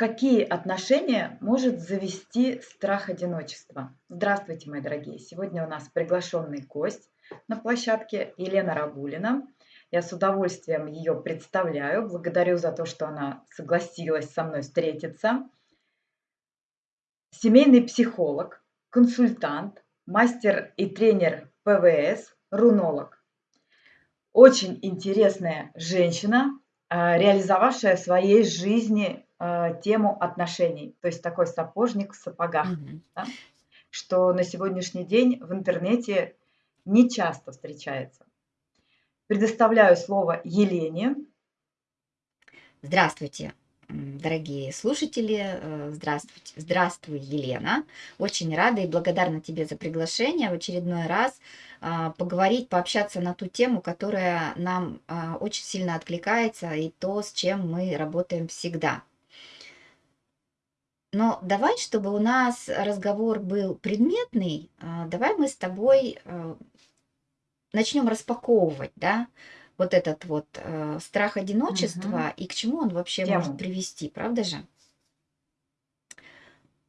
Какие отношения может завести страх одиночества? Здравствуйте, мои дорогие! Сегодня у нас приглашенный гость на площадке Елена Рабулина. Я с удовольствием ее представляю. Благодарю за то, что она согласилась со мной встретиться. Семейный психолог, консультант, мастер и тренер ПВС, рунолог. Очень интересная женщина, а, реализовавшая в своей жизни а, тему отношений, то есть такой сапожник в сапогах, Мгм. да, что на сегодняшний день в интернете не часто встречается. Предоставляю слово Елене. Здравствуйте, дорогие слушатели. э, Здравствуйте. Здравствуй, Елена. Очень рада и благодарна тебе за приглашение в очередной раз а, поговорить, пообщаться на ту тему, которая нам а, очень сильно откликается и то, с чем мы работаем всегда. Но давай, чтобы у нас разговор был предметный, а, давай мы с тобой э, начнем распаковывать, да, вот этот вот э, страх одиночества и к чему он вообще может Тему. привести, правда же?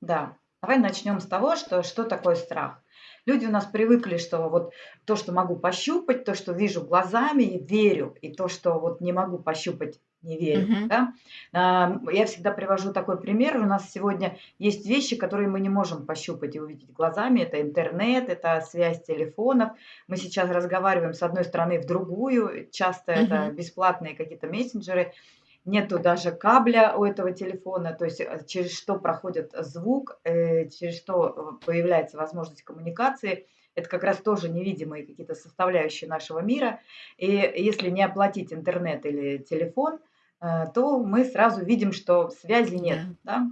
Да, давай начнем с того, что что такое страх. Люди у нас привыкли, что вот то, что могу пощупать, то, что вижу глазами, верю, и то, что вот не могу пощупать, не верю. Мгм. Да? Ам, Я всегда привожу такой пример. У нас сегодня есть вещи, которые мы не можем пощупать и увидеть глазами. Это интернет, это связь телефонов. Мы сейчас разговариваем с одной стороны в другую. Часто это Мгм. бесплатные какие-то мессенджеры. Нету даже кабеля у этого телефона, то есть, э, через что проходит звук, э, через что, э, появляется возможность коммуникации. Это как раз тоже невидимые какие-то составляющие нашего мира. И если не оплатить интернет или телефон, то мы сразу видим, что связи нет, Да. да.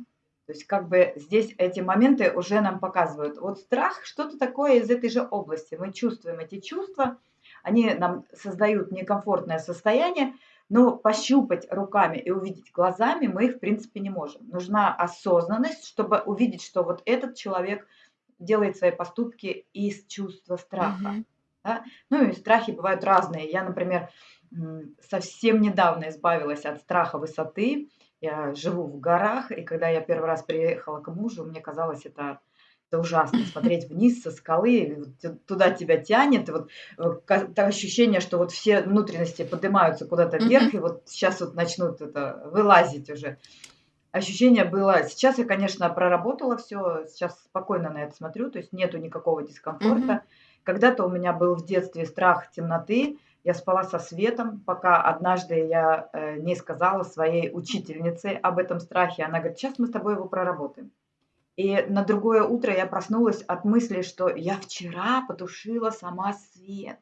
То есть как бы здесь эти моменты уже нам показывают. Вот страх- что-то такое из этой же области. Мы чувствуем эти чувства, они нам создают некомфортное состояние, но пощупать руками и увидеть глазами мы их, в принципе, не можем. Нужна осознанность, чтобы увидеть, что вот этот человек делает свои поступки из чувства страха. Мгм. Да? Ну и страхи бывают разные. Я, например, совсем недавно избавилась от страха высоты. Я живу в горах, и когда я первый раз приехала к мужу, мне казалось это, это ужасно смотреть вниз со скалы, туда тебя тянет, и вот э, то ощущение, что вот все внутренности поднимаются куда-то вверх, и вот сейчас вот начнут это вылазить уже. Ощущение было сейчас я, конечно, проработала все, сейчас спокойно на это смотрю, то есть нету никакого дискомфорта. Когда-то у меня был в детстве страх темноты. Я спала со светом, пока однажды я, э, не сказала своей учительнице об этом страхе. Она говорит: "Сейчас мы с тобой его проработаем". И на другое утро я проснулась от мысли, что я вчера потушила сама свет.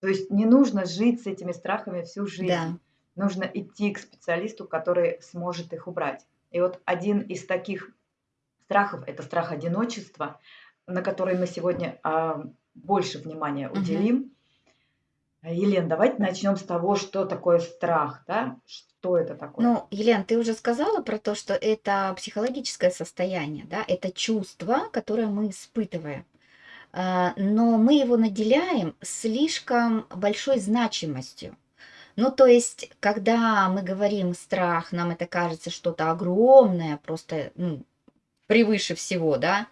То есть не нужно жить с этими страхами всю жизнь. Да. Нужно идти к специалисту, который сможет их убрать. И вот один из таких страхов- это страх одиночества, на который мы сегодня, а, больше внимания уделим. А, Елена, давайте начнем с того, что такое страх, да? Что это такое? Ну, Елена, ты уже сказала про то, что это психологическое состояние, да, это чувство, которое мы испытываем. А, Но мы его наделяем слишком большой значимостью. Ну, то есть, когда мы говорим страх, нам это кажется что-то огромное, просто ну, превыше всего, да.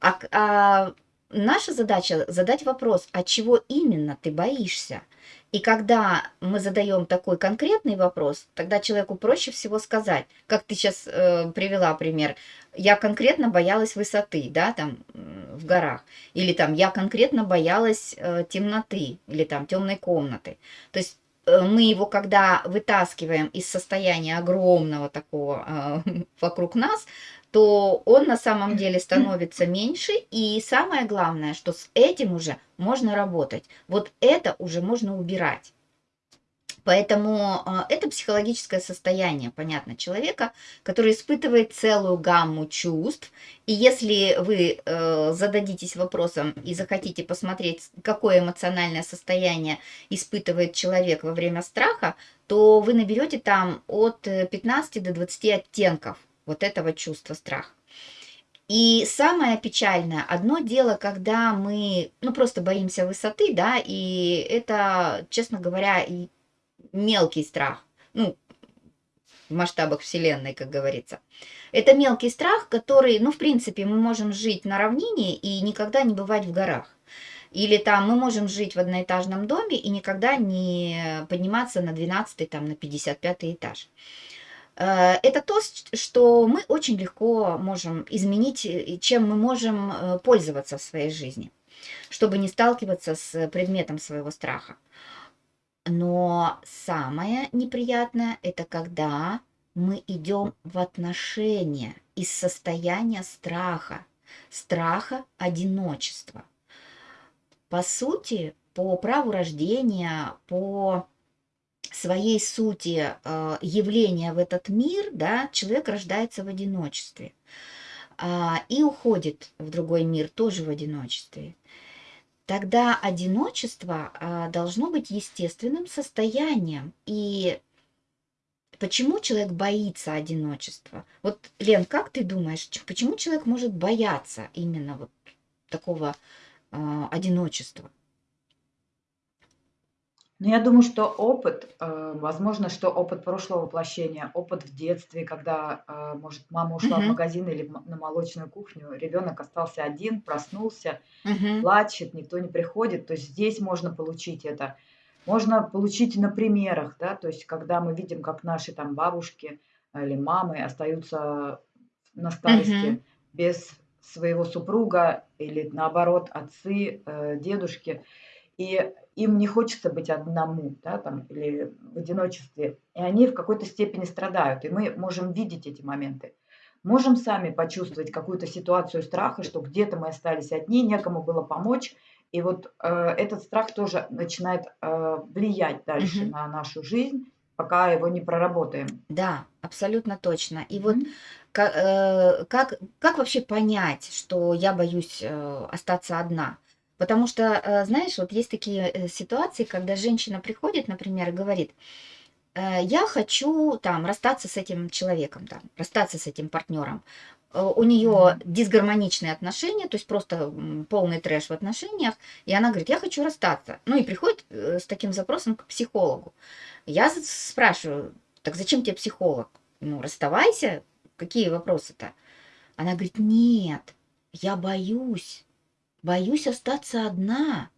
А, а наша задача задать вопрос, а чего именно ты боишься? И когда мы задаем такой конкретный вопрос, тогда человеку проще всего сказать, как ты сейчас привела пример, я конкретно боялась высоты, да, там в горах, или там я конкретно боялась э, темноты, или там темной комнаты. То есть э, мы его, когда вытаскиваем из состояния огромного такого э, вокруг нас, то он на самом деле становится меньше. И самое главное, что с этим уже можно работать. Вот это уже можно убирать. Поэтому а, это психологическое состояние, понятно, человека, который испытывает целую гамму чувств. И если вы э, зададитесь вопросом и захотите посмотреть, какое эмоциональное состояние испытывает человек во время страха, то вы наберете там от э, 15 до 20 оттенков вот этого чувства страха. И самое печальное, одно дело, когда мы, ну, просто боимся высоты, да, и это, честно говоря, и мелкий страх. Ну, в масштабах Вселенной, как говорится. Это мелкий страх, который, ну, в принципе, мы можем жить на равнине и никогда не бывать в горах. Или там мы можем жить в одноэтажном доме и никогда не подниматься на 12 там, на 55 этаж. Э, это то, что мы очень легко можем изменить, чем мы можем э, пользоваться в своей жизни, чтобы не сталкиваться с предметом своего страха. Но самое неприятное – это когда мы идем в отношения из состояния страха, страха одиночества. По сути, по праву рождения, по своей сути э, явления в этот мир, да, человек рождается в одиночестве а, и уходит в другой мир тоже в одиночестве тогда одиночество а, должно быть естественным состоянием. И почему человек боится одиночества? Вот, Лен, как ты думаешь, почему человек может бояться именно вот такого а, одиночества? Ну, я думаю, что опыт, э, возможно, что опыт прошлого воплощения, опыт в детстве, когда, э, может, мама ушла в магазин или на молочную кухню, ребенок остался один, проснулся, Мгм. плачет, никто не приходит. То есть здесь можно получить это. Можно получить на примерах, да, то есть когда мы видим, как наши там бабушки или мамы остаются на старости без своего супруга или наоборот отцы, э, дедушки. И им не хочется быть одному, да, там, или в одиночестве, и они в какой-то степени страдают, и мы можем видеть эти моменты. Можем сами почувствовать какую-то ситуацию страха, что где-то мы остались одни, некому было помочь, и вот э, этот страх тоже начинает э, влиять дальше Мгм. на нашу жизнь, пока его не проработаем. Да, абсолютно точно. И вот ка- э, как, как вообще понять, что я боюсь э, остаться одна? Потому что, э, знаешь, вот есть такие э, ситуации, когда женщина приходит, например, и говорит, «Э, я хочу там расстаться с этим человеком, там, расстаться с этим партнером. У нее дисгармоничные отношения, то есть просто полный трэш в отношениях, и она говорит, я хочу расстаться. Ну и приходит с таким запросом к психологу. Я спрашиваю, так зачем тебе психолог? Ну, расставайся, какие вопросы-то? Она говорит, нет, я боюсь боюсь остаться одна.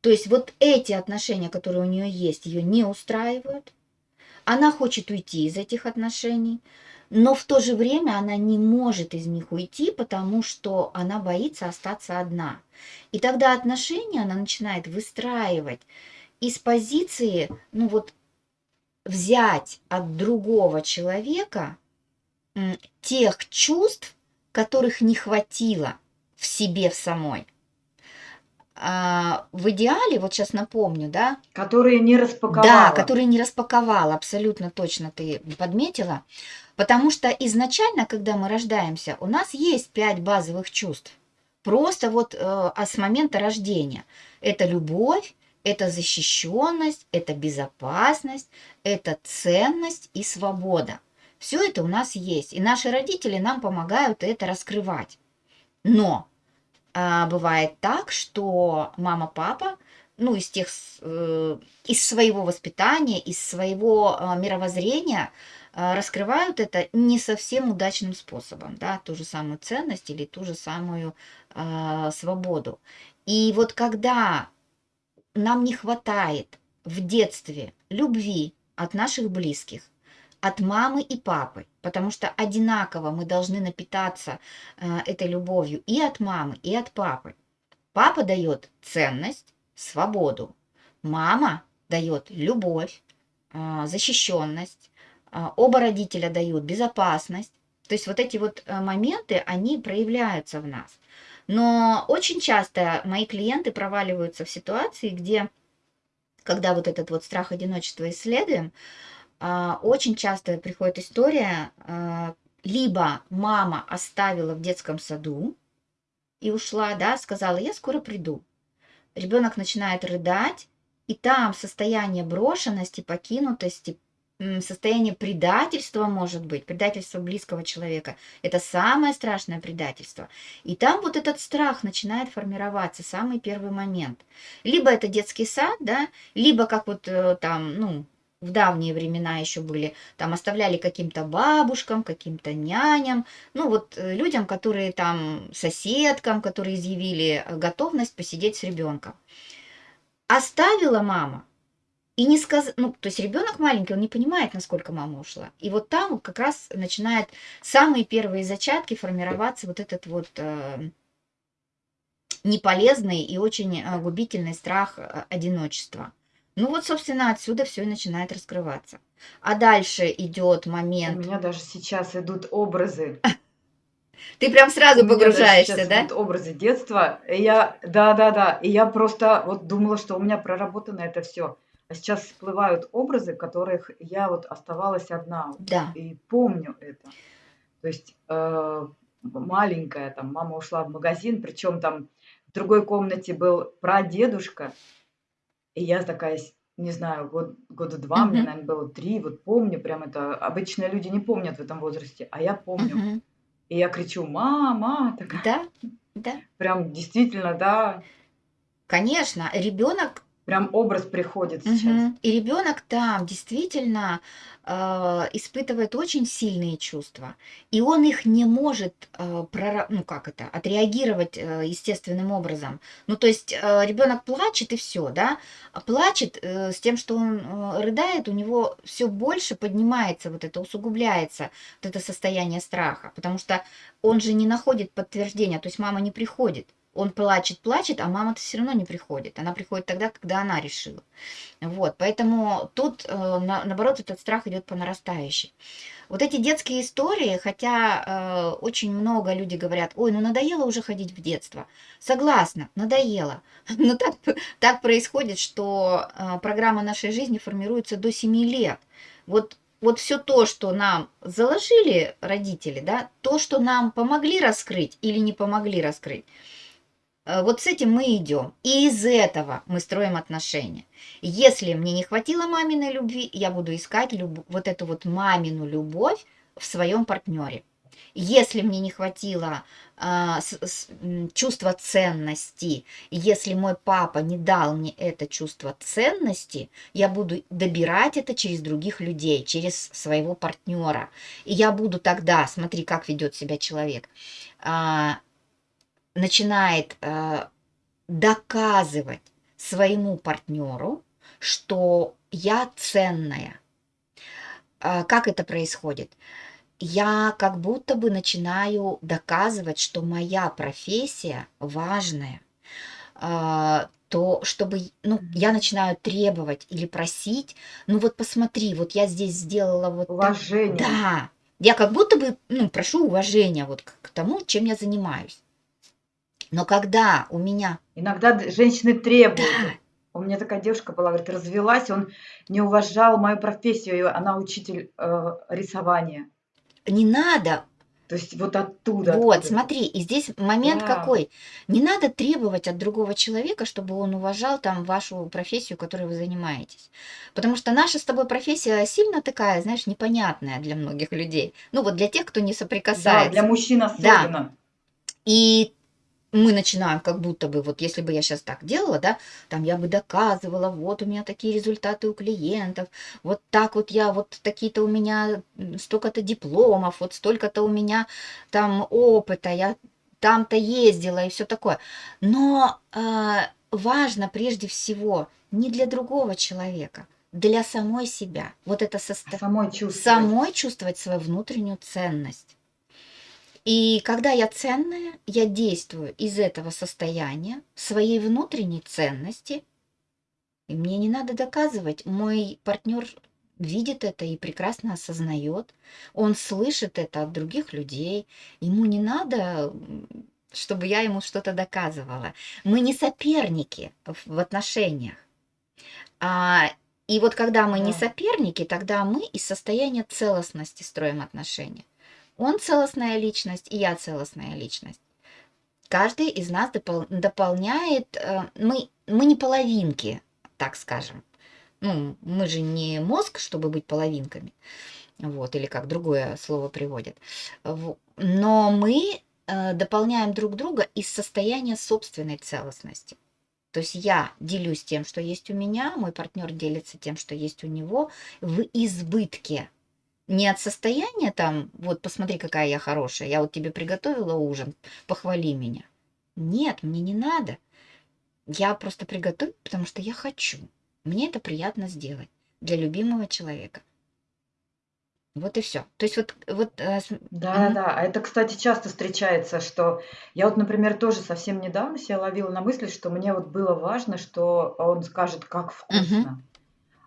То есть вот эти отношения, которые у нее есть, ее не устраивают. Она хочет уйти из этих отношений, но в то же время она не может из них уйти, потому что она боится остаться одна. И тогда отношения она начинает выстраивать из позиции, ну вот, взять от другого человека тех чувств, которых не хватило в себе в самой. А, в идеале, вот сейчас напомню, да, Которые не да, распаковала. которые не распаковала, абсолютно точно ты подметила, потому что изначально, когда мы рождаемся, у нас есть пять базовых чувств, просто вот э, а с момента рождения. Это любовь, это защищенность, это безопасность, это ценность и свобода. Все это у нас есть, и наши родители нам помогают это раскрывать. Но а, бывает так, что мама, папа, ну, из тех, э, из своего воспитания, из своего а, мировоззрения а, раскрывают это не совсем удачным способом, да, ту же самую ценность или ту же самую а, свободу. И вот когда нам не хватает в детстве любви от наших близких, от мамы и папы, потому что одинаково мы должны напитаться э, этой любовью и от мамы, и от папы. Папа дает ценность, свободу. Мама дает любовь, а, защищенность. а, Оба родителя дают безопасность. То есть вот эти вот э, моменты, они проявляются в нас. Но очень часто мои клиенты проваливаются в ситуации, где, когда вот этот вот страх одиночества исследуем, очень часто приходит история, а, либо мама оставила в детском саду и ушла, да, сказала, я скоро приду. Ребенок начинает рыдать, и там состояние брошенности, покинутости, состояние предательства может быть, предательство близкого человека. Это самое страшное предательство. И там вот этот страх начинает формироваться, самый первый момент. Либо это детский сад, да, либо как вот э, там, ну, в давние времена еще были, там оставляли каким-то бабушкам, каким-то няням, ну вот э, людям, которые там, соседкам, которые изъявили готовность посидеть с ребенком. Оставила мама, и не сказ... ну, то есть ребенок маленький, он не понимает, насколько мама ушла. И вот там как раз начинает самые первые зачатки формироваться вот этот вот э, неполезный и очень э, губительный страх э, одиночества. Ну вот, собственно, отсюда все и начинает раскрываться. А дальше идет У момент. меня даже сейчас идут образы. Ты прям У сразу погружаешься, да? образы детства. И я, да-да-да, и я просто вот думала, что у меня проработано это все. А сейчас всплывают образы, которых я вот оставалась одна. Да. И помню это. То есть э, маленькая, там, мама ушла в магазин, причем там в другой комнате был прадедушка, и я такая, с- не знаю, год, года два, мне, Мгм. наверное, было три, вот помню прям это. Обычно люди не помнят в этом возрасте, а я помню. Мгм. И я кричу, мама, такая, Да, да. прям действительно, да, Конечно, ребенок прям образ приходит сейчас. Мгм. И ребенок там действительно э, испытывает очень сильные чувства, и он их не может, э, прора- ну как это, отреагировать э, естественным образом. Ну то есть э, ребенок плачет и все, да, а плачет э, с тем, что он э, рыдает, у него все больше поднимается вот это, усугубляется вот это состояние страха, потому что он же не находит подтверждения, то есть мама не приходит. Он плачет, плачет, а мама-то все равно не приходит. Она приходит тогда, когда она решила. Вот, поэтому тут, э, на- наоборот, этот страх идет по нарастающей. Вот эти детские истории, хотя э, очень много людей говорят, ой, ну надоело уже ходить в детство. Согласна, надоело. Но так, так происходит, что э, программа нашей жизни формируется до 7 лет. Вот, вот все то, что нам заложили родители, да, то, что нам помогли раскрыть или не помогли раскрыть, Вот с этим мы идем. И из этого мы строим отношения. Если мне не хватило маминой любви, я буду искать люб- вот эту вот мамину любовь в своем партнере. Если мне не хватило а, с- с- чувства ценности, если мой папа не дал мне это чувство ценности, я буду добирать это через других людей, через своего партнера. И я буду тогда, смотри, как ведет себя человек, а, начинает э, доказывать своему партнеру, что я ценная. А Как это происходит? Я как будто бы начинаю доказывать, что моя профессия важная, а, то чтобы, ну, я начинаю требовать или просить, ну вот посмотри, вот я здесь сделала вот так. Уважение. Да, я как будто бы, ну, прошу уважения вот к, к тому, чем я занимаюсь. Но когда у меня, Иногда женщины требуют. да, У меня такая девушка была, говорит, развелась, он не уважал мою профессию, и она учитель э, рисования. не надо То есть вот оттуда. Вот, откуда-то. смотри, и здесь момент Да. какой. Не надо требовать от другого человека, чтобы он уважал там вашу профессию, которой вы занимаетесь. Потому что наша с тобой профессия сильно такая, знаешь, непонятная для многих людей. Ну вот для тех, кто не Да, соприкасается. для мужчин особенно. И мы начинаем как будто бы, вот если бы я сейчас так делала, да, там я бы доказывала, вот у меня такие результаты у клиентов, вот так вот я, вот такие-то у меня столько-то дипломов, вот столько-то у меня там опыта, я там-то ездила и все такое. Но а, важно прежде всего не для другого человека, для самой себя. Вот это А состояние самой чувствовать. самой чувствовать свою внутреннюю ценность. И когда я ценная, я действую из этого состояния своей внутренней ценности, и мне не надо доказывать. Мой партнер видит это и прекрасно осознает. Он слышит это от других людей. Ему не надо, чтобы я ему что-то доказывала. Мы не соперники в отношениях. А, и вот когда мы не Да. соперники, тогда мы из состояния целостности строим отношения. Он целостная личность, и я целостная личность. Каждый из нас допол- дополняет, э, мы, мы не половинки, так скажем. Ну, мы же не мозг, чтобы быть половинками. Вот, или как другое слово приводит. Во- Но мы э, дополняем друг друга из состояния собственной целостности. То есть я делюсь тем, что есть у меня, мой партнер делится тем, что есть у него в избытке. Не от состояния там, вот посмотри, какая я хорошая, я вот тебе приготовила ужин, похвали меня. Нет, мне не надо. Я просто приготовлю, потому что я хочу. Мне это приятно сделать для любимого человека. Вот и все. То есть вот... вот э, Да, да. А это, кстати, часто встречается, что я вот, например, тоже совсем недавно себя ловила на мысли, что мне вот было важно, что он скажет, как вкусно.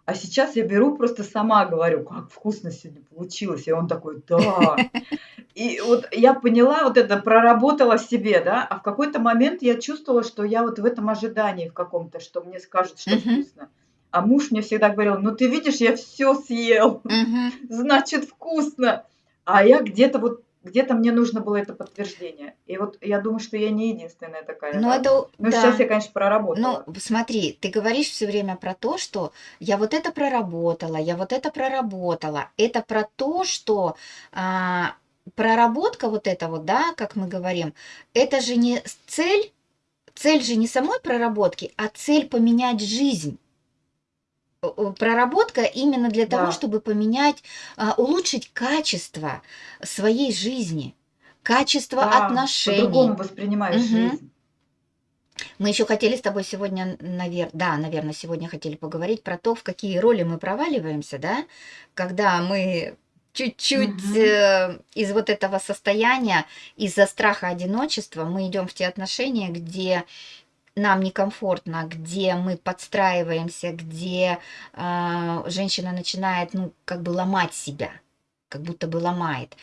А сейчас я беру, просто сама говорю, как вкусно сегодня получилось. И он такой, да. И вот я поняла, вот это проработала в себе, да, а в какой-то момент я чувствовала, что я вот в этом ожидании в каком-то, что мне скажут, что вкусно. А муж мне всегда говорил, ну ты видишь, я все съел, значит вкусно. А я где-то вот, где-то мне нужно было это подтверждение. И вот я думаю, что я не единственная такая, Ну, да. это, у- Ну, сейчас да. я, конечно, Ну, проработала. смотри, ты говоришь все время про то, что я вот это проработала, я вот это проработала. Это про то, что а, проработка вот эта вот, да, как мы говорим, это же не цель, цель же не самой проработки, а цель поменять жизнь. Проработка именно для того, Да, чтобы поменять, а, улучшить качество своей жизни, качество да, отношений. по-другому воспринимаешь Мгм. жизнь. Мы еще хотели с тобой сегодня, навер... да, наверное, сегодня хотели поговорить про то, в какие роли мы проваливаемся, да, когда мы чуть-чуть э, из вот этого состояния, из-за страха одиночества, мы идем в те отношения, где нам некомфортно, где мы подстраиваемся, где а, женщина начинает, ну, как бы ломать себя, как будто бы ломает.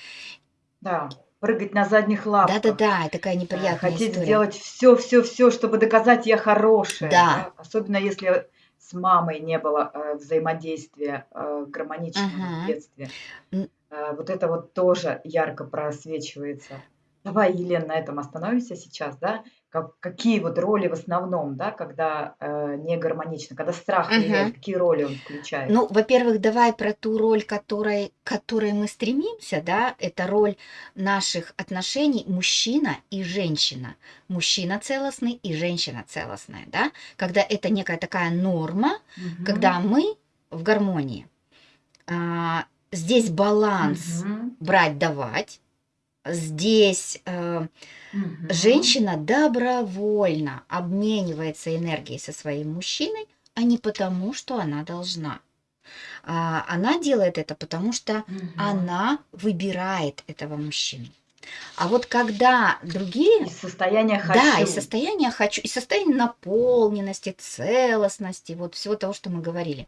Да, прыгать на задних лапках. Да-да-да, такая Э, неприятная хотеть история. сделать все, все, все, чтобы доказать, я хорошая, Да. да. Особенно если с мамой не было э, взаимодействия э, гармоничного в Ага. детстве. М. Э, вот это вот тоже ярко просвечивается. Давай, Елена, на этом остановимся сейчас, да? Как, какие вот роли в основном, да, когда э, не гармонично, когда страх Мгм. влияет, какие роли он включает? Ну, во-первых, давай про ту роль, которой, к которой мы стремимся, да, это роль наших отношений мужчина и женщина. Мужчина целостный и женщина целостная, да, когда это некая такая норма, Мгм. когда мы в гармонии. А, здесь баланс Мгм. брать-давать, здесь э, Мгм. женщина добровольно обменивается энергией со своим мужчиной, а не потому, что она должна. А, Она делает это, потому что Мгм. она выбирает этого мужчину. А вот когда другие, Из состояния да, из хочу. состояния хочу, из состояния наполненности, целостности, вот всего того, что мы говорили.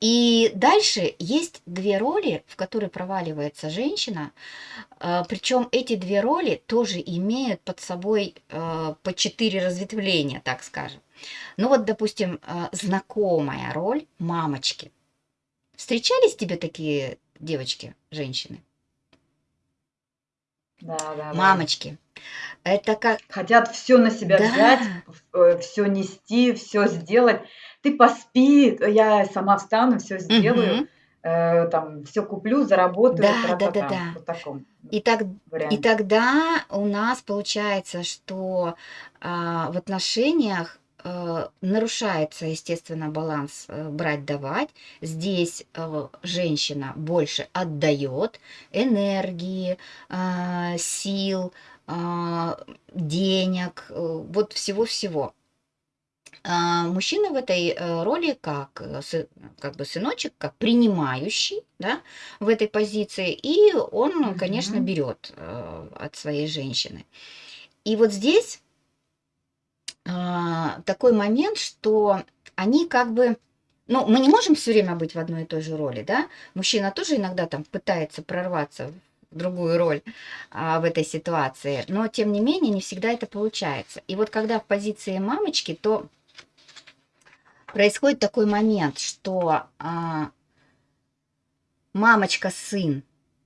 И дальше есть две роли, в которые проваливается женщина. Причем эти две роли тоже имеют под собой э, по четыре разветвления, так скажем. Ну вот, допустим, э, знакомая роль мамочки. Встречались тебе такие девочки, женщины? Да, да. Мамочки. Это как... Хотят все на себя Да. взять, все нести, все сделать. Ты поспи, я сама встану, все сделаю, Мгм. э, там все куплю, заработаю, Да, тра-та-та. да-да-да. Вот в таком И, так, и тогда у нас получается, что а, в отношениях э, нарушается, естественно, баланс э, брать-давать. Здесь э, женщина больше отдает энергии, сил, денег, э, вот всего-всего. А, Мужчина в этой э, роли как, э, как бы сыночек, как принимающий, да, в этой позиции, и он, конечно, Мгм. берет от своей женщины. И вот здесь а, такой момент, что они как бы, ну, мы не можем все время быть в одной и той же роли, да? Мужчина тоже иногда там пытается прорваться другую роль а, в этой ситуации, но тем не менее не всегда это получается. И вот когда в позиции мамочки, то происходит такой момент, что а, мамочка-сын,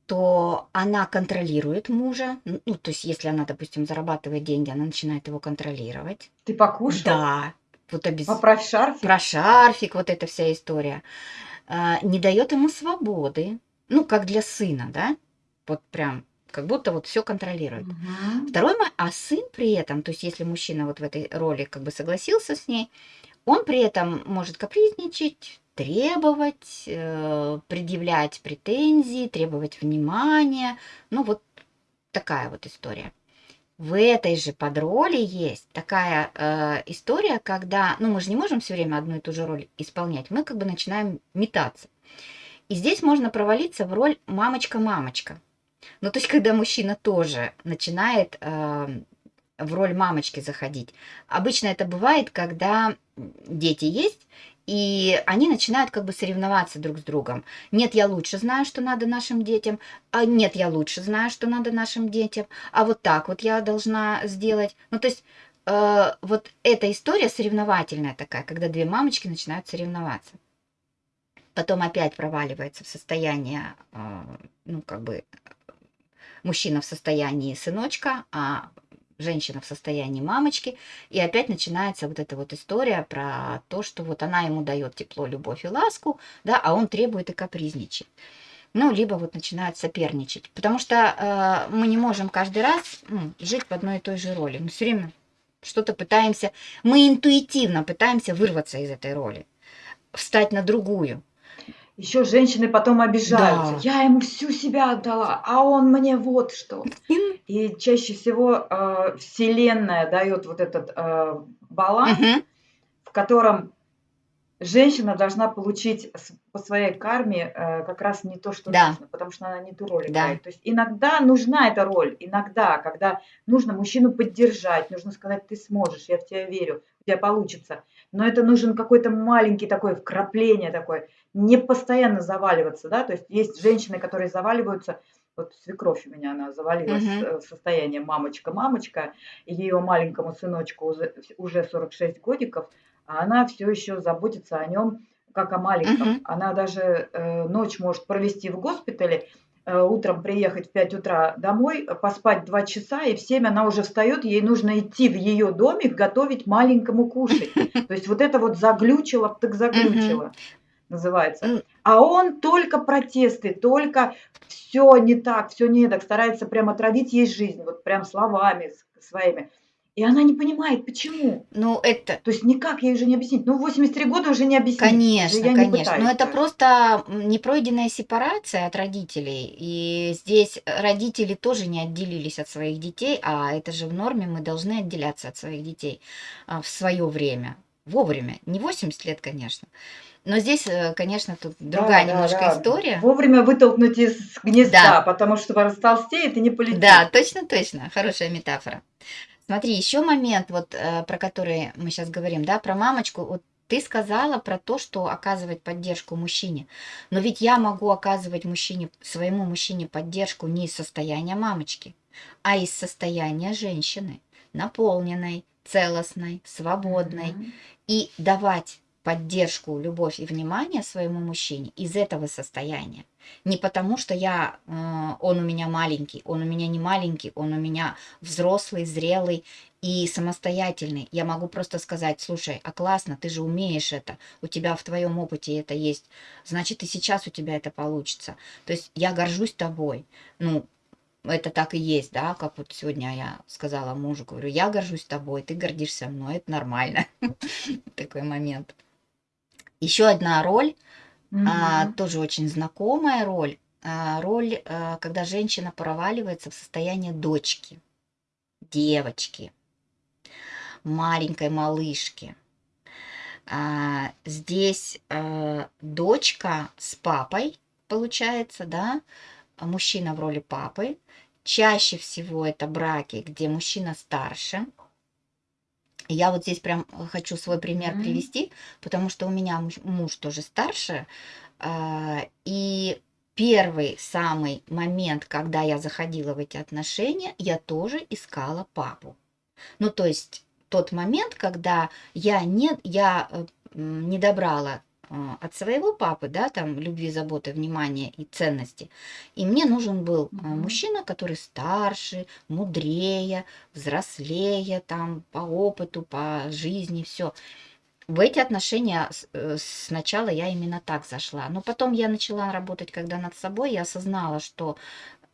то она контролирует мужа. Ну, то есть, если она, допустим, зарабатывает деньги, она начинает его контролировать. Ты покушал? Да, вот обез... Поправь шарфик. про шарфик, вот эта вся история. А, не дает ему свободы. Ну, как для сына, да? Вот прям как будто вот все контролирует. Мгм. Второй, мо- а сын при этом, то есть если мужчина вот в этой роли как бы согласился с ней, он при этом может капризничать, требовать, э, предъявлять претензии, требовать внимания. Ну вот такая вот история. В этой же подроли есть такая э, история, когда, ну мы же не можем все время одну и ту же роль исполнять, мы как бы начинаем метаться. И здесь можно провалиться в роль мамочка-мамочка. Ну, то есть, когда мужчина тоже начинает э, в роль мамочки заходить. Обычно это бывает, когда дети есть, и они начинают как бы соревноваться друг с другом. Нет, я лучше знаю, что надо нашим детям, а нет, я лучше знаю, что надо нашим детям, а вот так вот я должна сделать. Ну, то есть, э, вот эта история соревновательная такая, когда две мамочки начинают соревноваться. Потом опять проваливается в состояние, э, ну, как бы, мужчина в состоянии сыночка, а женщина в состоянии мамочки, и опять начинается вот эта вот история про то, что вот она ему дает тепло, любовь и ласку, да, а он требует и капризничает. Ну, либо вот начинают соперничать, потому что э, мы не можем каждый раз ну, жить в одной и той же роли. Мы все время что-то пытаемся, мы интуитивно пытаемся вырваться из этой роли, встать на другую. Еще женщины потом обижаются. Да. Я ему всю себя отдала, а он мне вот что. И чаще всего э, Вселенная дает вот этот э, баланс, Мгм. в котором женщина должна получить по своей карме э, как раз не то, что Да. нужно, потому что она не ту роль Да. играет. То есть иногда нужна эта роль, иногда, когда нужно мужчину поддержать, нужно сказать, ты сможешь, я в тебя верю, у тебя получится. Но это нужен какой-то маленький такой вкрапление такое, не постоянно заваливаться, да, то есть есть женщины, которые заваливаются, вот свекровь у меня, она завалилась э, в состояние мамочка-мамочка, и ее маленькому сыночку уже, уже 46 годиков, а она все еще заботится о нем как о маленьком. Мгм. Она даже э, ночь может провести в госпитале, э, утром приехать в 5 утра домой, поспать 2 часа, и в 7 она уже встает, ей нужно идти в ее домик готовить маленькому кушать. То есть вот это вот заглючило, так заглючило называется. А он только протесты, только все не так, все не так, старается прям отравить ей жизнь, вот прям словами своими. И она не понимает, почему. Ну, это, То есть никак ей уже не объяснить. Ну, в 83 года уже не объяснить. Конечно, я не конечно. Но это просто непройденная сепарация от родителей. И здесь родители тоже не отделились от своих детей, а это же в норме мы должны отделяться от своих детей а, в свое время, вовремя. Не 80 лет, конечно. Но здесь, э, конечно, тут Да, другая да, немножко да. история. Вовремя вытолкнуть из гнезда, Да. потому что растолстеет и не полетит. Да, точно, точно. Хорошая метафора. Смотри, еще момент, вот э, про который мы сейчас говорим, да, про мамочку. Вот ты сказала про то, что оказывать поддержку мужчине. Но ведь я могу оказывать мужчине, своему мужчине поддержку не из состояния мамочки, а из состояния женщины, наполненной, целостной, свободной. Мгм. И давать поддержку, любовь и внимание своему мужчине из этого состояния. Не потому, что я, э, он у меня маленький, он у меня не маленький, он у меня взрослый, зрелый и самостоятельный. Я могу просто сказать, слушай, а классно, ты же умеешь это, у тебя в твоем опыте это есть, значит и сейчас у тебя это получится. То есть я горжусь тобой. Ну, это так и есть, да, как вот сегодня я сказала мужу, говорю, я горжусь тобой, ты гордишься мной, это нормально. Такой момент. Еще одна роль, а, Мгм. тоже очень знакомая роль, а, роль, а, когда женщина проваливается в состояние дочки, девочки, маленькой малышки. А, Здесь а, дочка с папой, получается, да, а мужчина в роли папы. Чаще всего это браки, где мужчина старше. Я вот здесь прям хочу свой пример Мгм. привести, потому что у меня муж, муж тоже старше. а, И первый самый момент, когда я заходила в эти отношения, я тоже искала папу. Ну, то есть тот момент, когда я не, я э, не добрала э, от своего папы, да, там, любви, заботы, внимания и ценности. И мне нужен был Мгм. мужчина, который старше, мудрее, взрослее, там, по опыту, по жизни, все. В эти отношения э, сначала я именно так зашла. Но потом я начала работать, когда над собой, я осознала, что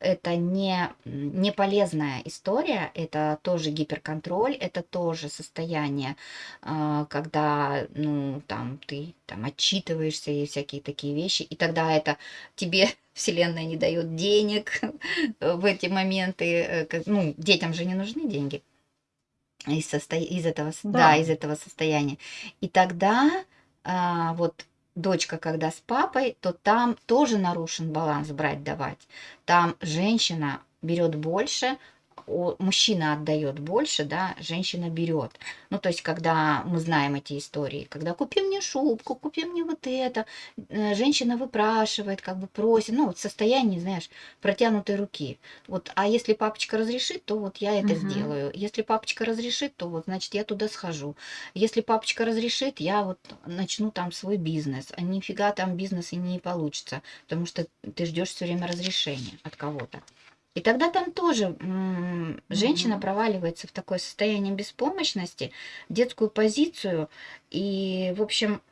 это не, не полезная история, это тоже гиперконтроль, это тоже состояние, а, когда, ну, там, ты там отчитываешься и всякие такие вещи, и тогда это тебе Вселенная не дает денег в эти моменты, э, ну, детям же не нужны деньги из, состо... из, этого, да. Да, из этого состояния. И тогда а, вот дочка, когда с папой, то там тоже нарушен баланс брать-давать. Там женщина берет больше, мужчина отдает больше, да, женщина берет. Ну, то есть, когда мы знаем эти истории, когда купи мне шубку, купи мне вот это, э, женщина выпрашивает, как бы просит, ну, вот состояние, знаешь, протянутой руки. Вот, а если папочка разрешит, то вот я это угу. сделаю. Если папочка разрешит, то вот, значит, я туда схожу. Если папочка разрешит, я вот начну там свой бизнес. А нифига там бизнес и не получится, потому что ты ждешь все время разрешения от кого-то. И тогда там тоже женщина проваливается в такое состояние беспомощности, детскую позицию, и, в общем,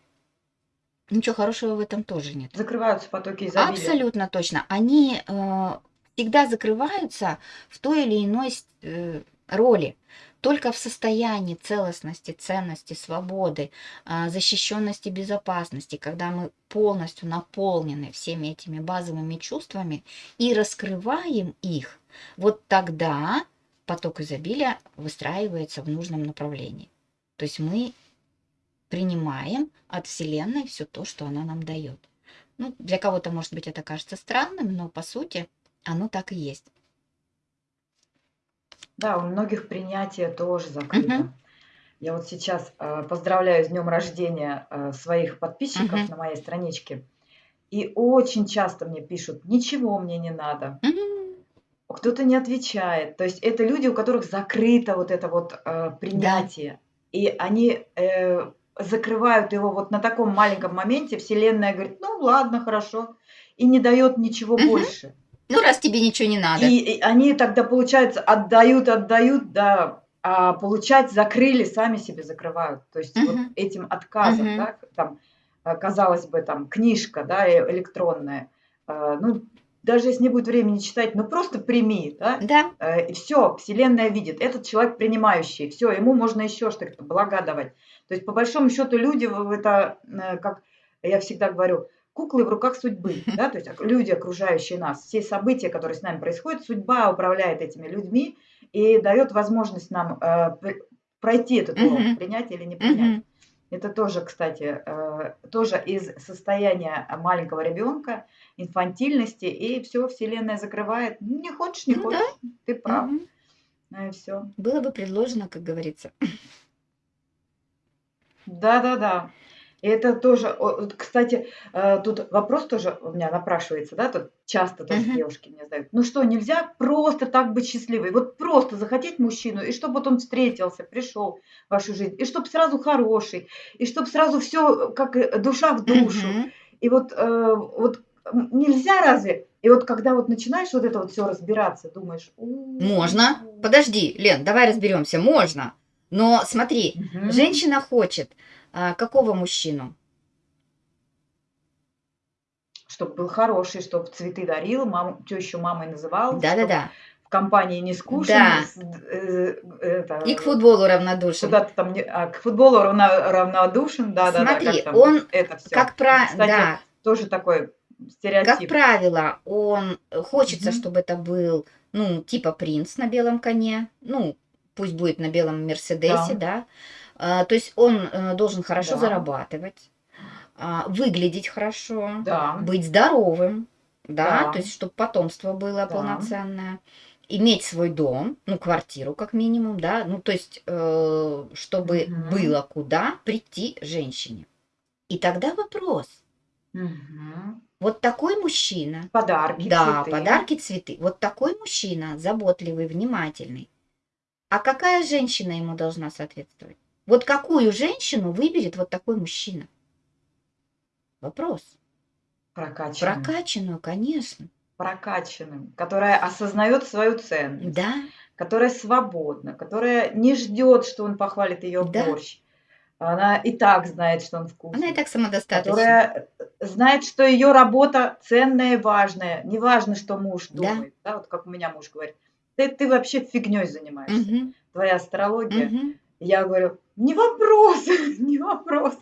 ничего хорошего в этом тоже нет. Закрываются потоки изобилия. Абсолютно точно. Они э, всегда закрываются в той или иной э, роли. Только в состоянии целостности, ценности, свободы, а, защищенности, безопасности, когда мы полностью наполнены всеми этими базовыми чувствами и раскрываем их, вот тогда поток изобилия выстраивается в нужном направлении. То есть мы принимаем от Вселенной все то, что она нам дает. Ну, для кого-то, может быть, это кажется странным, но по сути оно так и есть. Да, у многих принятие тоже закрыто. Мгм. Я вот сейчас э, поздравляю с днем рождения э, своих подписчиков Мгм. на моей страничке. И очень часто мне пишут, ничего мне не надо. Мгм. Кто-то не отвечает. То есть это люди, у которых закрыто вот это вот э, Да. принятие. И они э, закрывают его вот на таком маленьком моменте. Вселенная говорит, ну ладно, хорошо. И не дает ничего Мгм. больше. Ну, раз тебе ничего не надо. И, и они тогда, получается, отдают, отдают, да, а получать закрыли, сами себе закрывают. То есть вот Мгм. этим отказом, Мгм. да, там, э, казалось бы, там, книжка, да, э, электронная, э, ну, даже если не будет времени читать, ну, просто прими, да, Да. и все, Вселенная видит, этот человек принимающий, все, ему можно еще что-то блага давать. То есть, по большому счету, люди, это, как я всегда говорю, куклы в руках судьбы, да, то есть люди, окружающие нас, все события, которые с нами происходят, судьба управляет этими людьми и дает возможность нам э, пр- пройти этот урок, Мгм. принять или не принять. Мгм. Это тоже, кстати, э, тоже из состояния маленького ребенка, инфантильности, и все, Вселенная закрывает. Ну, Не хочешь, не Ну да. хочешь, ты прав. Ну и все. Было бы предложено, как говорится. Да-да-да. И это тоже, вот, кстати, э, тут вопрос тоже у меня напрашивается, да, тут часто тоже Мгм. девушки мне задают. Ну что, нельзя просто так быть счастливой? Вот просто захотеть мужчину, и чтобы вот он встретился, пришел в вашу жизнь, и чтобы сразу хороший, и чтобы сразу все как э, душа в душу. Мгм. И вот, э, вот нельзя разве? И вот когда вот начинаешь вот это вот все разбираться, думаешь, Можно. «У, Подожди, Лен, давай разберемся. Можно. Но смотри, мгм, женщина хочет а, какого мужчину? чтоб был хороший, чтоб цветы дарил, маму, тещу мамой называл, Да-да-да. в компании не скучен, Да. э, это, И к футболу равнодушен. куда-то там, не- а, к футболу равно- равнодушен, да-да-да, Смотри, как он это все. Как про... Кстати, Да, тоже такой как стереотип. правило, он э, хочется, Мгм. чтобы это был, ну, типа принц на белом коне, ну, пусть будет на белом Мерседесе, да. А, то есть он э, должен хорошо Да. зарабатывать, а, выглядеть хорошо, Да, быть здоровым, да, Да. то есть чтобы потомство было Да. полноценное, иметь свой дом, ну, квартиру как минимум, да, ну, то есть э, чтобы Мгм. было куда прийти женщине. И тогда вопрос, Мгм. вот такой мужчина, подарки, да, цветы. подарки, цветы, вот такой мужчина, заботливый, внимательный, а какая женщина ему должна соответствовать? Вот какую женщину выберет вот такой мужчина? Вопрос. Прокачанным. Прокачанную, конечно. Прокачанным, которая осознает свою ценность, Да, которая свободна, которая не ждет, что он похвалит ее Да. борщ. Она и так знает, что он вкусный. она и так самодостаточна. которая знает, что ее работа ценная и важная. Не важно, что муж Да. думает. Да, вот как у меня муж говорит. Ты, ты вообще фигней занимаешься. Мгм. Твоя астрология. Мгм. Я говорю, не вопрос, не вопрос.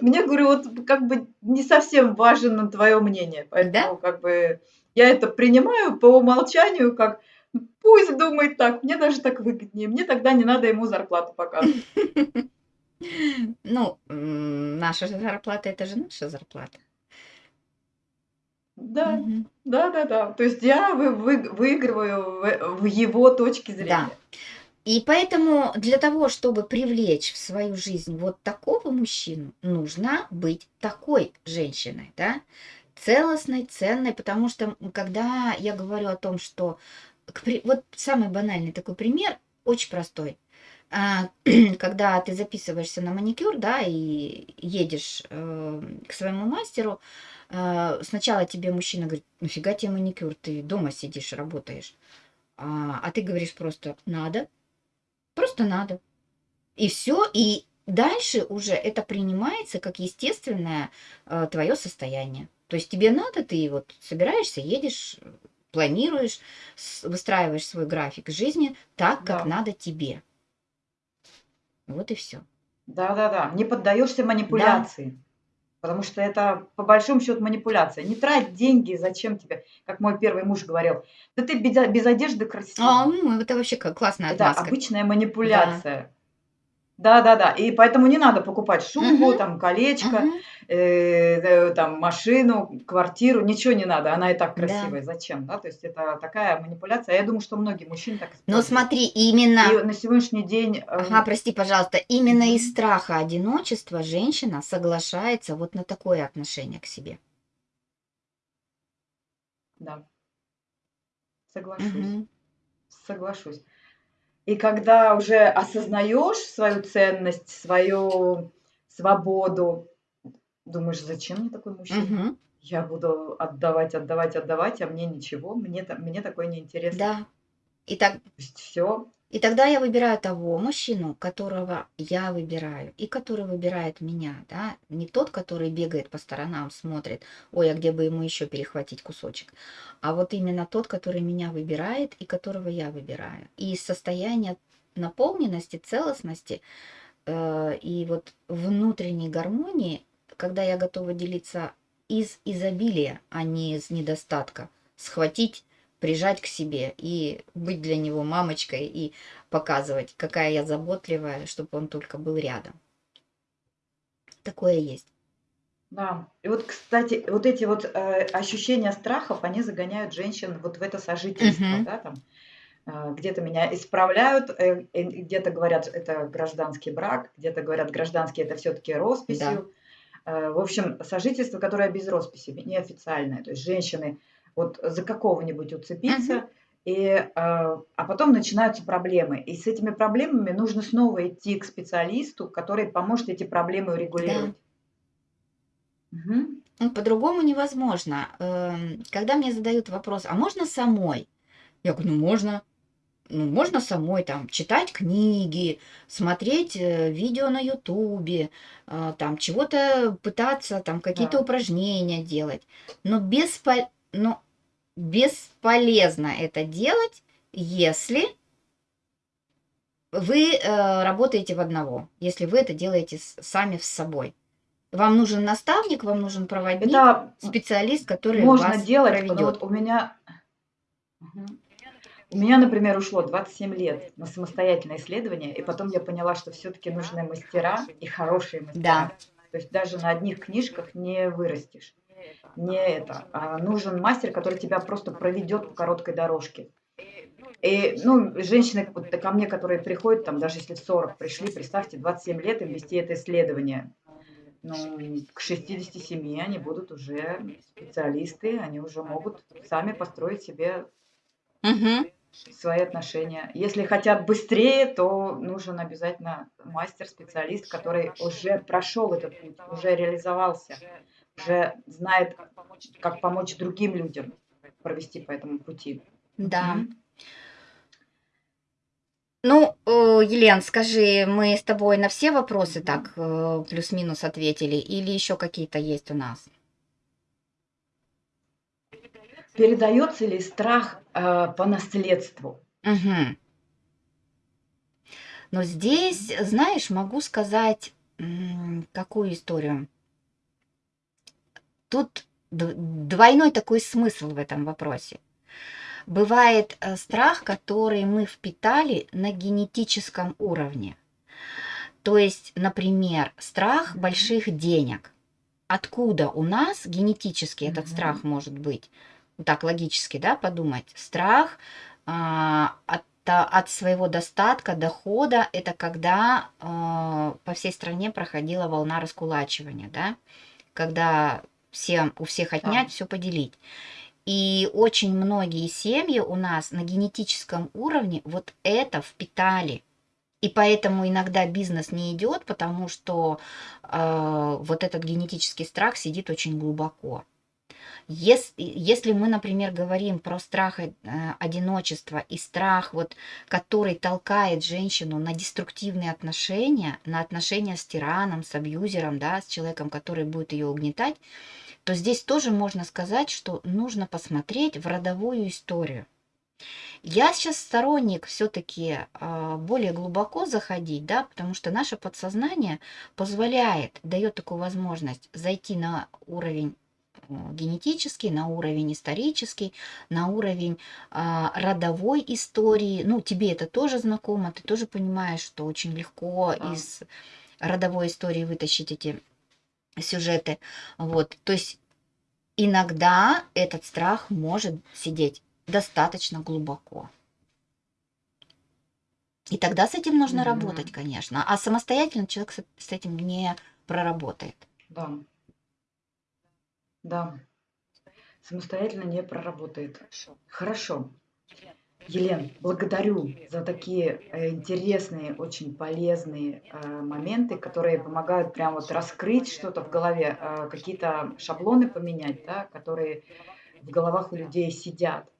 Мне, говорю, вот как бы не совсем важно твое мнение. Поэтому как бы я это принимаю по умолчанию, как пусть думает так, мне даже так выгоднее. Мне тогда не надо ему зарплату показывать. Ну, наша же зарплата это же наша зарплата. Да, Мгм. да, да, да. То есть я вы, вы- выигрываю в, в его точке зрения. И поэтому для того, чтобы привлечь в свою жизнь вот такого мужчину, нужно быть такой женщиной, да, целостной, ценной, потому что когда я говорю о том, что вот самый банальный такой пример, очень простой. А, Когда ты записываешься на маникюр, да, и едешь э, к своему мастеру, э, сначала тебе мужчина говорит, нафига тебе маникюр, ты дома сидишь, работаешь. А, а ты говоришь просто надо, просто надо. И все, и дальше уже это принимается как естественное твое состояние. То есть тебе надо, ты вот собираешься, едешь, планируешь, выстраиваешь свой график жизни так, как Да. надо тебе. Вот и все. Да, да, да. Не поддаешься манипуляции. Потому что это по большому счету манипуляция. Не трать деньги, зачем тебе, как мой первый муж говорил, да ты без, без одежды красивый. А, ну, это вообще классная Это отмазка. обычная манипуляция. Да, да, да. И поэтому не надо покупать шубу, Мгм. там колечко, Мгм. Э, э, там машину, квартиру, ничего не надо. Она и так Да. красивая. Зачем? Да? То есть это такая манипуляция. Я думаю, что многие мужчины так Но используют. смотри, именно... И на сегодняшний день э, Ага, прости, пожалуйста, именно из страха одиночества женщина соглашается вот на такое отношение к себе. да, соглашусь. Мгм. Соглашусь. И когда уже осознаешь свою ценность, свою свободу, думаешь, зачем мне такой мужчина? Мгм. Я буду отдавать, отдавать, отдавать, а мне ничего, мне, та- мне такое неинтересно. Да. И, так, То есть все, и тогда я выбираю того мужчину, которого я выбираю, и который выбирает меня, да, не тот, который бегает по сторонам, смотрит, ой, а где бы ему еще перехватить кусочек, а вот именно тот, который меня выбирает и которого я выбираю. И из состояния наполненности, целостности э, и вот внутренней гармонии, когда я готова делиться из изобилия, а не из недостатка, схватить, прижать к себе и быть для него мамочкой и показывать, какая я заботливая, чтобы он только был рядом. Такое есть. да. И вот, кстати, вот эти вот э, ощущения страхов, они загоняют женщин вот в это сожительство, Мгм. да, там. э, Где-то меня исправляют, э, э, где-то говорят, это гражданский брак, где-то говорят, гражданский это все-таки росписью. Э, В общем, сожительство, которое без росписи, неофициальное. То есть женщины вот за какого-нибудь уцепиться, и, э, а потом начинаются проблемы. И с этими проблемами нужно снова идти к специалисту, который поможет эти проблемы урегулировать. Мгм. Ну, по-другому невозможно. Эм, Когда мне задают вопрос, а можно самой? Я говорю, ну можно. Ну, можно самой там читать книги, смотреть э, видео на Ютубе, э, там чего-то пытаться, там какие-то Да. упражнения делать. Но, беспо- но бесполезно это делать, если вы э, работаете в одного, если вы это делаете с- сами с собой. Вам нужен наставник, вам нужен проводник, Это специалист, который можно вас делать, проведет. вот у меня... У меня, например, ушло 27 лет на самостоятельное исследование, и потом я поняла, что все-таки нужны мастера и хорошие мастера. Да. То есть даже на одних книжках не вырастешь. Не это. А нужен мастер, который тебя просто проведет по короткой дорожке. И, ну, женщины вот ко мне, которые приходят, там, даже если в 40 пришли, представьте, 27 лет им вести это исследование. Ну, к 67 они будут уже специалисты, они уже могут сами построить себе Мгм. Свои отношения. Если хотят быстрее, то нужен обязательно мастер, специалист, который уже прошел этот путь, уже реализовался, уже знает, как помочь другим людям провести по этому пути. Да. Ну, э, Елен, скажи, мы с тобой на все вопросы так э, плюс-минус ответили или еще какие-то есть у нас? Передается ли страх э, по наследству? Мгм. Но здесь, знаешь, могу сказать, какую историю. Тут двойной такой смысл в этом вопросе. Бывает э, страх, который мы впитали на генетическом уровне. То есть, например, страх больших денег. Откуда у нас генетически этот Мгм. страх может быть? Так логически, да, подумать. Страх а, от, та- от своего достатка, дохода, это когда а, по всей стране проходила волна раскулачивания, да, когда всем, у всех отнять, все поделить. И очень многие семьи у нас на генетическом уровне вот это впитали. И поэтому иногда бизнес не идет, потому что э, вот этот генетический страх сидит очень глубоко. Ес- Если мы, например, говорим про страх э, одиночества и страх, вот, который толкает женщину на деструктивные отношения, на отношения с тираном, с абьюзером, да, с человеком, который будет ее угнетать, то здесь тоже можно сказать, что нужно посмотреть в родовую историю. Я сейчас сторонник все-таки более глубоко заходить, да, потому что наше подсознание позволяет, дает такую возможность зайти на уровень э, генетический, на уровень исторический, на уровень а, родовой истории. Ну, тебе это тоже знакомо, ты тоже понимаешь, что очень легко Да. из родовой истории вытащить эти сюжеты. Вот, то есть иногда этот страх может сидеть достаточно глубоко. И тогда с этим нужно работать, Мгм. конечно. А самостоятельно человек с этим не проработает. Да. Да. Самостоятельно не проработает. Хорошо. Елен, благодарю за такие э, интересные, очень полезные э, моменты, которые помогают прям вот раскрыть что-то в голове, э, какие-то шаблоны поменять, да, которые в головах у людей сидят.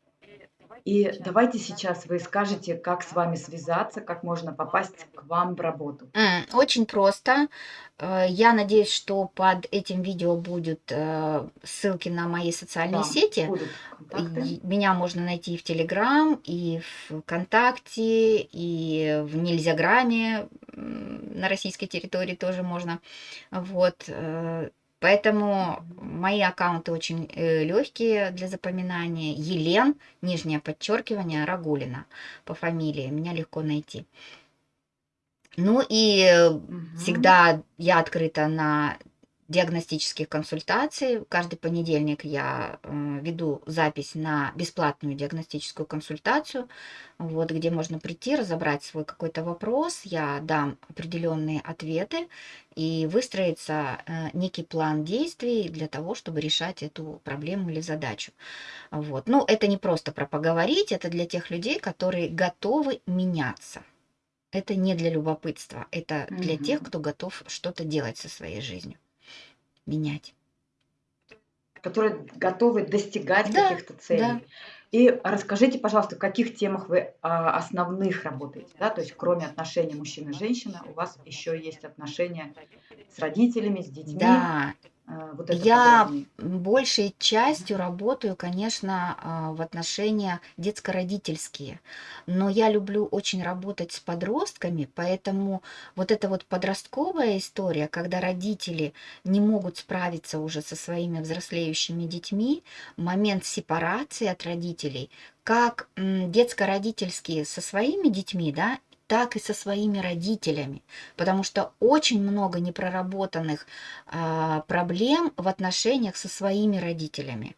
И давайте сейчас вы скажете, как с вами связаться, как можно попасть к вам в работу. Очень просто. Э, Я надеюсь, что под этим видео будут э, ссылки на мои социальные Да, сети. Меня можно найти и в Телеграм, и в ВКонтакте, и в Нельзяграме на российской территории тоже можно. Вот. Э, Поэтому мои аккаунты очень легкие для запоминания. Елен, нижнее подчеркивание, Рагулина по фамилии. Меня легко найти. Ну и э, Мгм. всегда я открыта на диагностических консультаций. Каждый понедельник я э, веду запись на бесплатную диагностическую консультацию, вот, где можно прийти, разобрать свой какой-то вопрос. Я дам определенные ответы и выстроится э, некий план действий для того, чтобы решать эту проблему или задачу. Вот. Ну, это не просто про поговорить, это для тех людей, которые готовы меняться. Это не для любопытства, это для тех, Мгм. кто готов что-то делать со своей жизнью, менять. которые готовы достигать Да, каких-то да. целей. И расскажите, пожалуйста, в каких темах вы а, основных работаете, да, то есть кроме отношений женщины, у вас еще есть отношения с родителями, с детьми, Да, вот это я подробнее. большей частью работаю, конечно, а, в отношениях детско-родительские, но я люблю очень работать с подростками, поэтому вот эта вот подростковая история, когда родители не могут справиться уже со своими взрослеющими детьми, момент сепарации от родителей, как детско-родительские со своими детьми, да, так и со своими родителями, потому что очень много непроработанных а, проблем в отношениях со своими родителями.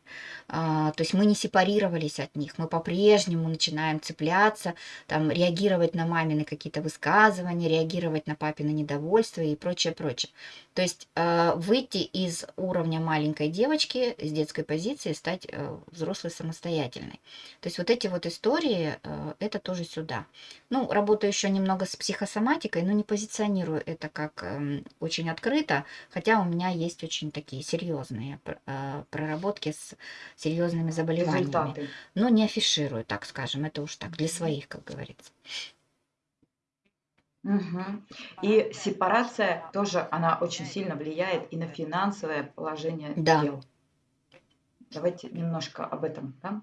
А, То есть мы не сепарировались от них, мы по-прежнему начинаем цепляться, там, реагировать на мамины какие-то высказывания, реагировать на папины недовольство и прочее, прочее. То есть а, выйти из уровня маленькой девочки, из детской позиции, стать э, взрослой самостоятельной. То есть вот эти вот истории, э, это тоже сюда. Ну, работаю еще немного с психосоматикой, но не позиционирую это как эм, очень открыто, хотя у меня есть очень такие серьезные э, проработки с серьезными заболеваниями. Результаты. Но не афиширую, так скажем, это уж так, для своих, как говорится. Мгм. И сепарация тоже, она очень сильно влияет и на финансовое положение Да. дел. Давайте немножко об этом, да?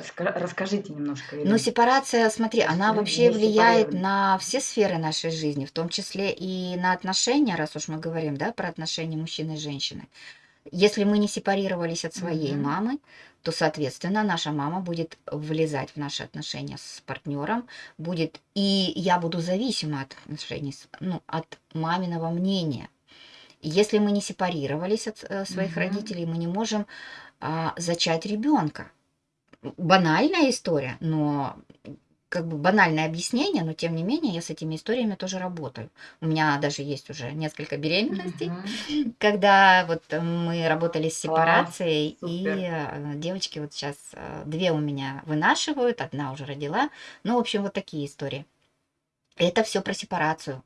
Ска- Расскажите немножко, Но Елена. сепарация, смотри, она вообще не влияет на все сферы нашей жизни, в том числе и на отношения, раз уж мы говорим, да, про отношения мужчины и женщины. Если мы не сепарировались от своей Мгм. мамы, то, соответственно, наша мама будет влезать в наши отношения с партнером, будет, и я буду зависима от отношений, ну, от маминого мнения. Если мы не сепарировались от э, своих Мгм. родителей, мы не можем а, зачать ребенка. Банальная история, но как бы банальное объяснение, но тем не менее я с этими историями тоже работаю. У меня даже есть уже несколько беременностей, Мгм. когда вот э, мы работали с Класс, сепарацией, и супер. э, девочки вот сейчас две у меня вынашивают, одна уже родила. Ну, в общем, вот такие истории. Это все про сепарацию.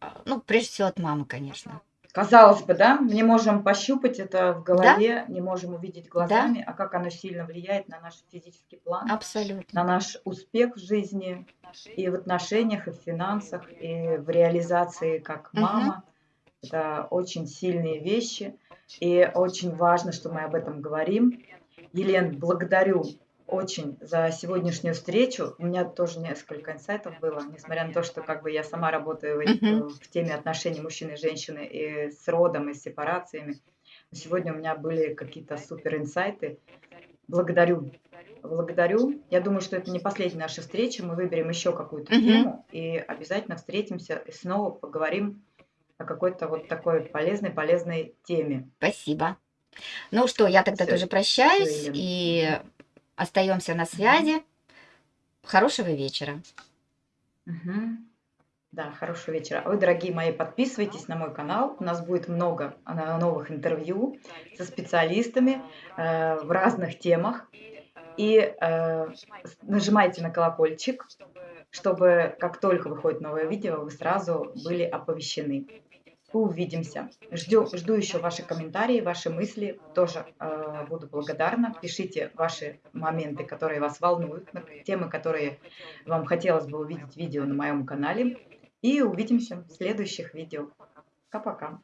А, Ну, прежде всего от мамы, конечно. Казалось бы, да, не можем пощупать это в Да, голове, не можем увидеть да, глазами, а как оно сильно влияет на наш физический план, на абсолютно. наш успех в жизни и в отношениях, и в финансах, и в реализации как мама. Это очень сильные вещи, и очень важно, что мы об этом говорим. Елен, благодарю очень за сегодняшнюю встречу. У меня тоже несколько инсайтов было, несмотря на то, что как бы я сама работаю в, Мгм. в теме отношений мужчины и женщины и с родом, и с сепарациями. Сегодня у меня были какие-то супер инсайты. Благодарю. Благодарю. Я думаю, что это не последняя наша встреча. Мы выберем еще какую-то Мгм. тему и обязательно встретимся и снова поговорим о какой-то вот такой полезной, полезной теме. Спасибо. Ну что, я тогда Все, тоже все, прощаюсь Елена. и. Остаемся на связи. Хорошего вечера. Мгм. Да, хорошего вечера. Вы, дорогие мои, подписывайтесь на мой канал. У нас будет много а, новых интервью со специалистами э, в разных темах. И э, нажимайте на колокольчик, чтобы как только выходит новое видео, вы сразу были оповещены. Увидимся. Жду, жду еще ваши комментарии, ваши мысли. Тоже э, буду благодарна. Пишите ваши моменты, которые вас волнуют, темы, которые вам хотелось бы увидеть видео на моем канале. И увидимся в следующих видео. Пока-пока.